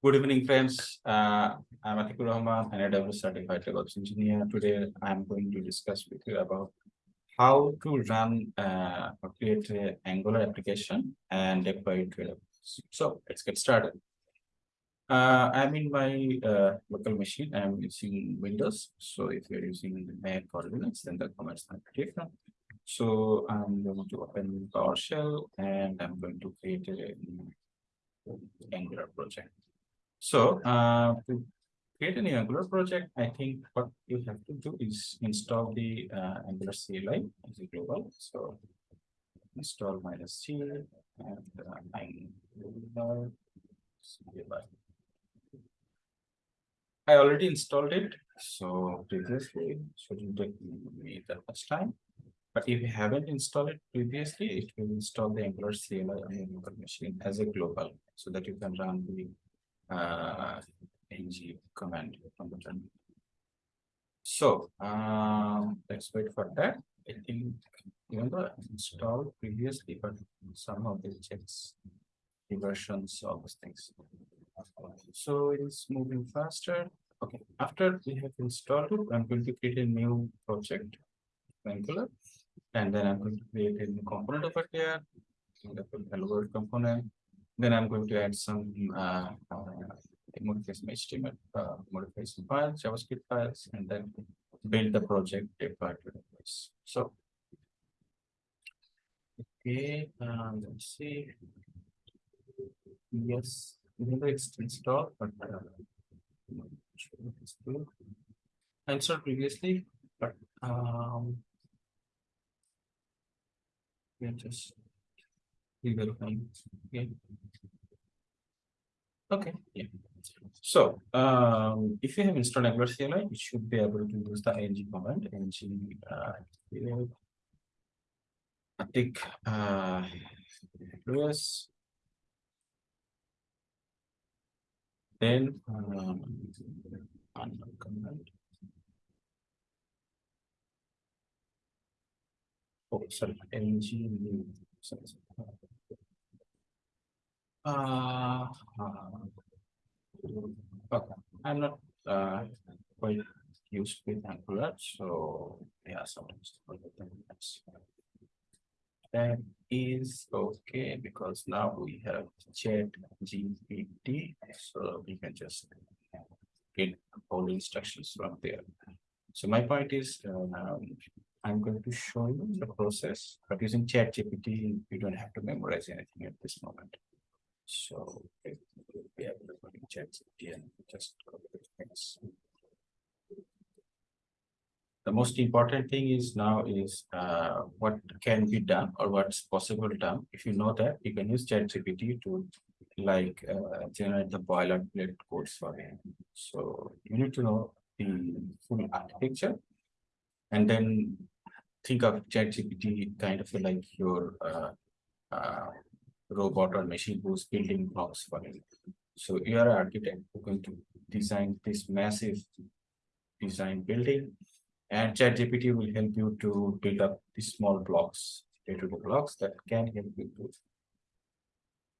Good evening, friends. Uh, I'm Atikur Rahman, an AWS certified DevOps engineer. Today, I'm going to discuss with you about how to run uh, or create an Angular application and deploy it to AWS. So let's get started. Uh, I'm in my uh, local machine. I'm using Windows. So if you're using Mac or Linux, then the commands are different. So I'm going to open PowerShell and I'm going to create a Angular project. So uh, to create a new Angular project, I think what you have to do is install the uh, Angular CLI as a global. So install minus C and uh, Angular CLI. I already installed it. So previously shouldn't take me that much time. But if you haven't installed it previously, it will install the Angular CLI on your machine as a global so that you can run the uh, ng command from the. So um, let's wait for that. I think even though installed previously, but some of the checks the versions, all those things. So it is moving faster. Okay, after we have installed it, I'm going to create a new project, Angular, and then I'm going to create a new component over here. Hello world component. Then I'm going to add some uh, uh, some HTML, uh, some files, JavaScript files, and then build the project deploy to the place. So, okay, um, let's see. Yes, even though it's installed, but uh, installed previously, but um, we just re-verifying. Okay. Yeah. So, um, if you have installed Angular CLI, you should be able to use the ng command, ng uh, I think uh, Lewis. Then um, command. Oh, sorry, ng new. Sorry, sorry. Uh, uh, okay. I'm not uh, quite used with Angular, so yeah, sometimes that is okay because now we have chat GPT, so we can just get all the instructions from there. So my point is, um, I'm going to show you the process, but using ChatGPT, you don't have to memorize anything at this moment. So it will be able to check and just copy the things. The most important thing is now is uh, what can be done or what's possible done. If you know that, you can use ChatGPT to like uh, generate the boilerplate codes for you. So you need to know the full architecture and then think of ChatGPT kind of like your uh, uh, robot or machine who's building blocks for it. So you are an architect who going to design this massive design building and ChatGPT will help you to build up these small blocks, data blocks that can help you to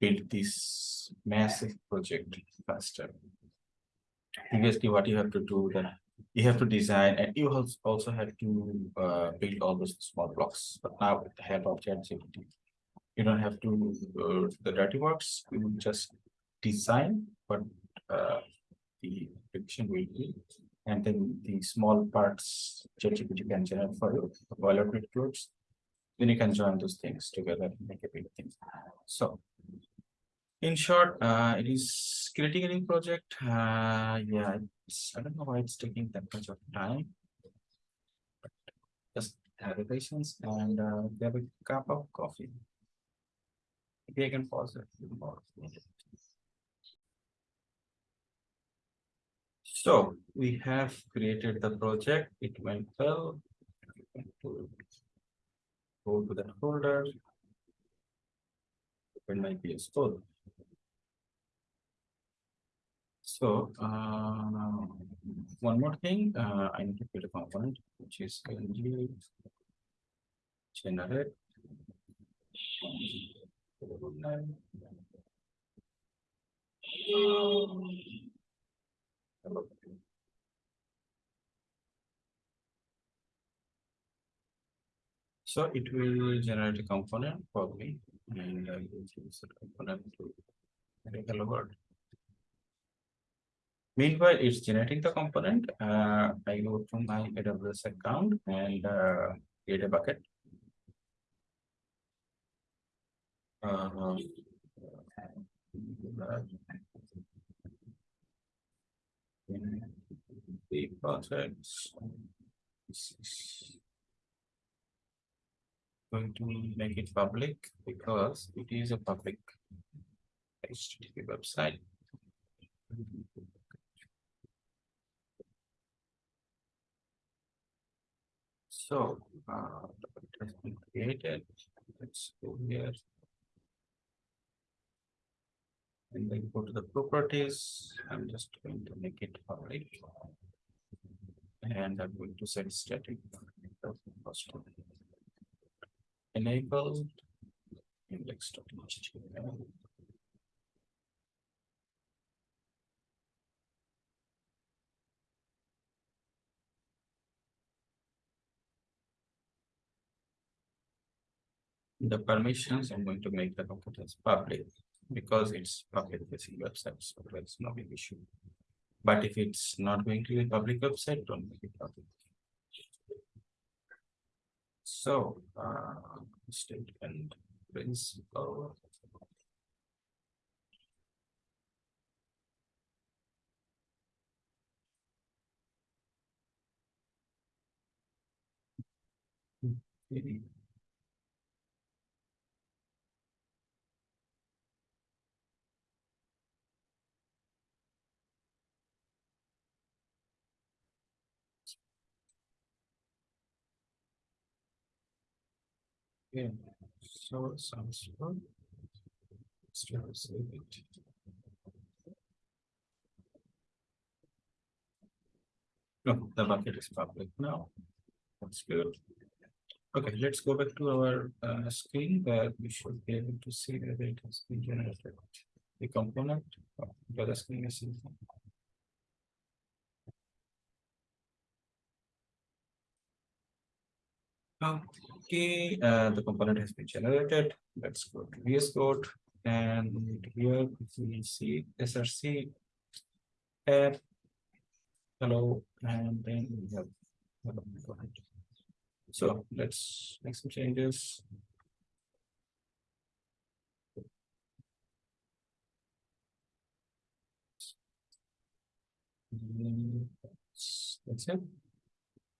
build this massive project faster. Previously, what you have to do then you have to design and you also have to uh, build all those small blocks. But now with the help of ChatGPT, you don't have to uh, the dirty works. You just design what uh, the prediction will be and then the small parts ChatGPT can generate for you the boilerplate codes then you can join those things together and make a big thing. So in short uh, it is critically project. Uh, yeah i don't know why it's taking that much of time. Just have patience and uh, have a cup of coffee I can pause it. So we have created the project. It went well. Go to that folder. Open my VS Code. So uh, one more thing, uh, I need to create a component which is ng generate so it will generate a component for me and I will use the component to make hello world. Meanwhile, it's generating the component. Uh, I go to my AWS account and uh, create a bucket In the is Going to make it public because it is a public HTTP website. So, uh, it has been created. Let's go here. And then go to the properties. I'm just going to make it public. And I'm going to set static. Enable index.html. The permissions, I'm going to make the document as public because it's public facing website, so that's no big issue. But if it's not going to be a public website, don't make it public. So, uh, statement principal. Okay. Yeah, so it sounds to save it. No, the bucket is public now. That's good. Okay, let's go back to our uh, screen where we should be able to see whether it has been generated. The component of the screen is. in- Okay, uh, the component has been generated. Let's go to VS Code and here we see SRC app. Hello, and then we have. So let's make some changes. Mm, that's it.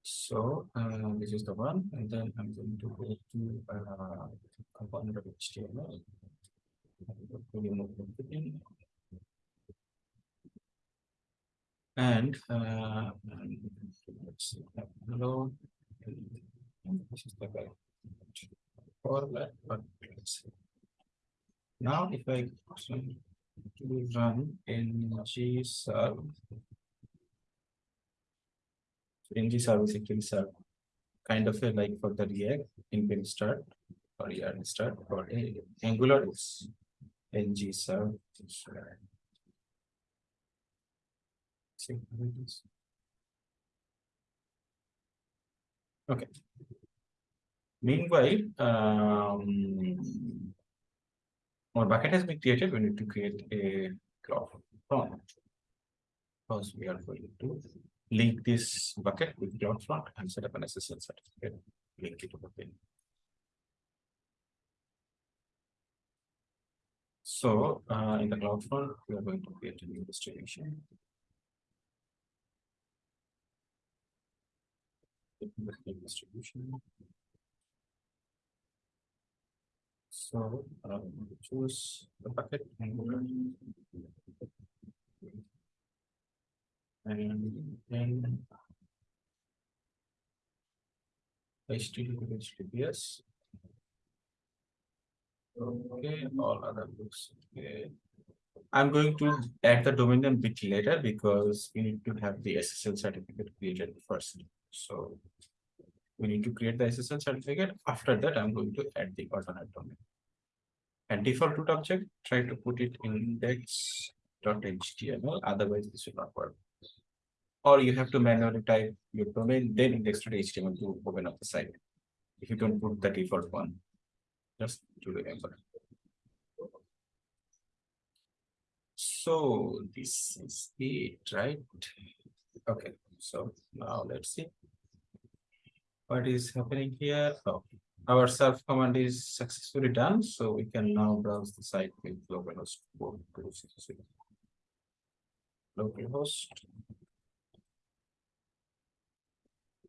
So, uh, this is the one, and then I'm going to go to, uh, component of HTML. Remove everything. And, uh, let's see, uh, hello. This is the guy. Format, but let's see. Now, if I to run ng serve. Ng service actually serve kind of a like for the React in start or yarn start or Angular is ng serve. Okay. Meanwhile, um. Our bucket has been created, we need to create a cloud front. Because we are going to link this bucket with CloudFront and set up an SSL certificate, link it over there. So, uh, in the CloudFront, we are going to create a new distribution. Distribution. So, um, choose the bucket and. we'll- And. HTTP HTTPS. Okay, all other books, okay. I'm going to add the domain name bit later because we need to have the SSL certificate created first, so. We need to create the SSL certificate, after that I'm going to add the alternate domain. And default root object, try to put it in index.html, otherwise this will not work. Or you have to manually type your domain, then index.html to open up the site. if you don't put the default one. Just to remember. So this is it, right? Okay, so now let's see. What is happening here? Oh, our self command is successfully done, so we can now browse the site with localhost Localhost. Oh,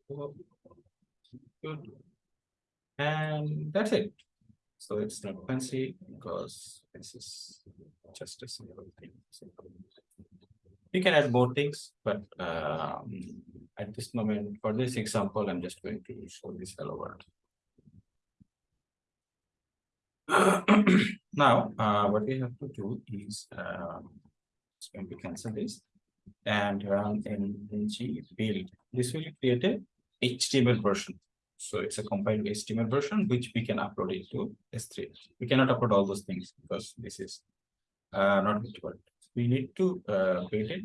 Good. And that's it. So it's not fancy because this is just a simple thing. You can add more things, but um, at this moment, for this example, I'm just going to show this hello world. Now, uh, what we have to do is, um, it's going to cancel this and run ng build. This will create a HTML version. So it's a compiled HTML version, which we can upload into S3. We cannot upload all those things because this is uh, not what we need to uh, build it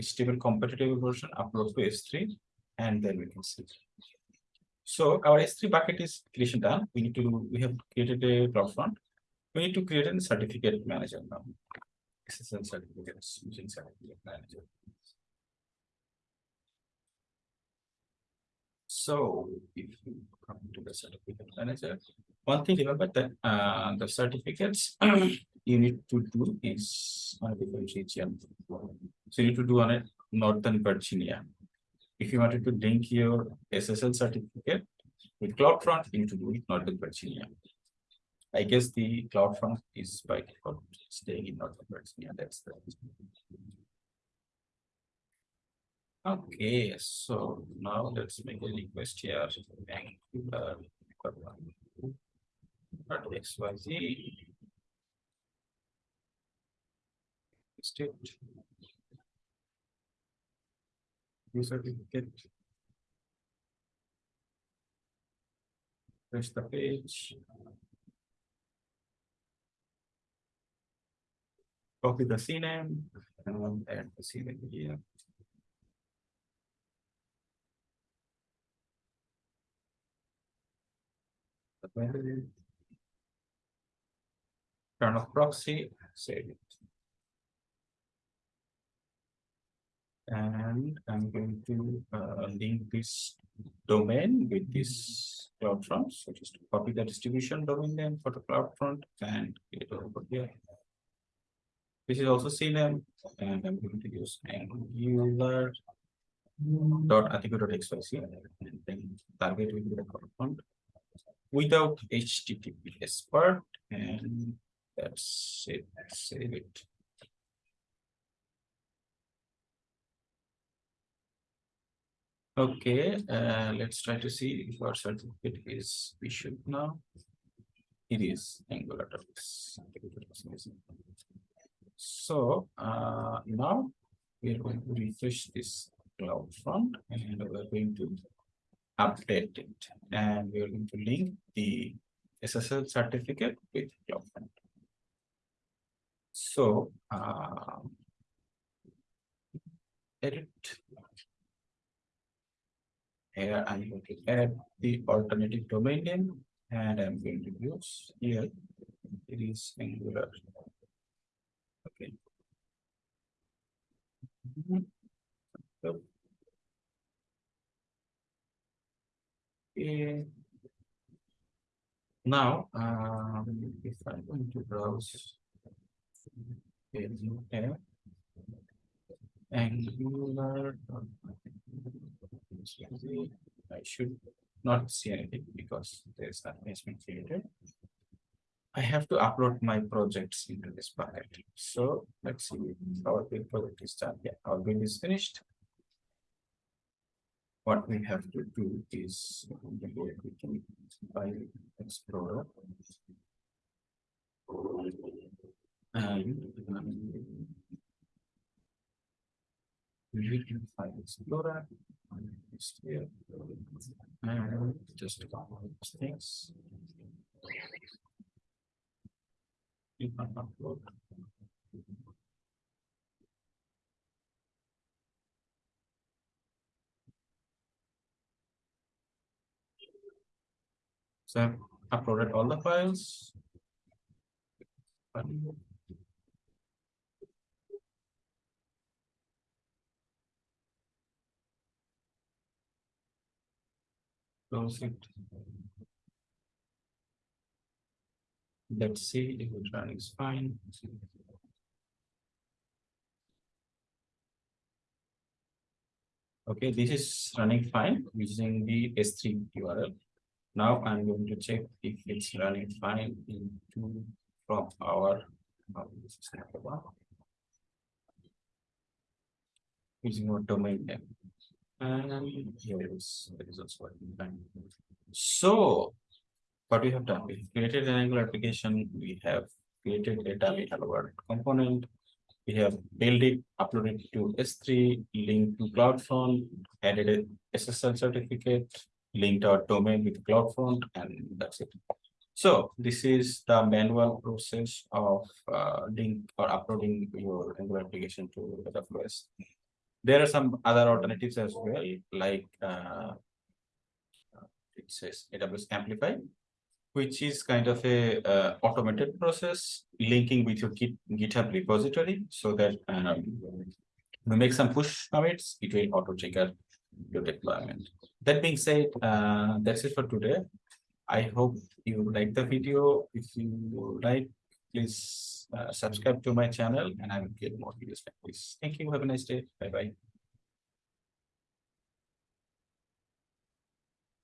HTML compatible version, upload to S3, and then we can see. So our S3 bucket is creation done. We need to, we have created a CloudFront. We need to create a certificate manager now. SSL certificates using certificate manager. So if you come to the certificate manager, one thing remember that uh, the certificates you need to do is on a different region. So you need to do on a Northern Virginia. If you wanted to link your SSL certificate with CloudFront, you need to do it Northern Virginia. I guess the CloudFront is by default staying in Northern Virginia. That's the. Okay, so now let's make a request here. Angular dot XYZ. State. User certificate. Refresh the page. Copy the CNAME and add the CNAME here. The value. Turn off proxy, save it. And I'm going to uh, link this domain with this CloudFront. So just copy the distribution domain name for the CloudFront and get over here. This is also CNAME and I'm going to use angular dot article.xyz and then target will be the CloudFront without HTTPS part and that's it. Save it. Okay, uh, let's try to see if our certificate is issued now. It is Angular. Docs. So uh, now we are going to refresh this CloudFront and we are going to update it and we are going to link the SSL certificate with CloudFront. So uh, edit here I'm going to add the alternative domain name and I'm going to use here it is Angular. Okay. So, okay. Now, um, if I'm going to browse tab, Angular. I should not see anything because there's has created. I have to upload my projects into this bucket. So let's see our build project is done. Yeah, our build is finished. What we have to do is quickly by Explorer. And um, we can find Explorer. Here. And just things. You can upload. So I've uploaded all the files. Close it. Let's see if it's running fine. Okay, this is running fine using the S3 URL. Now I'm going to check if it's running fine into from our. the one. Using our domain name. And here it is, also working. So. What we have done, we've created an Angular application, we have created a dummy hello world component. We have built it, uploaded it to S3, linked to CloudFront, added a SSL certificate, linked our domain with CloudFront, and that's it. So this is the manual process of uh, link or uploading your Angular application to AWS. There are some other alternatives as well, like uh, it says AWS Amplify, which is kind of a uh, automated process linking with your Git, GitHub repository so that um, you make some push commits, it will auto trigger your deployment. That being said, uh, that's it for today. I hope you like the video. If you like, please uh, subscribe to my channel and I will get more videos like this. Thank you. Have a nice day. Bye bye.